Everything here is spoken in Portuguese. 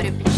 Curb.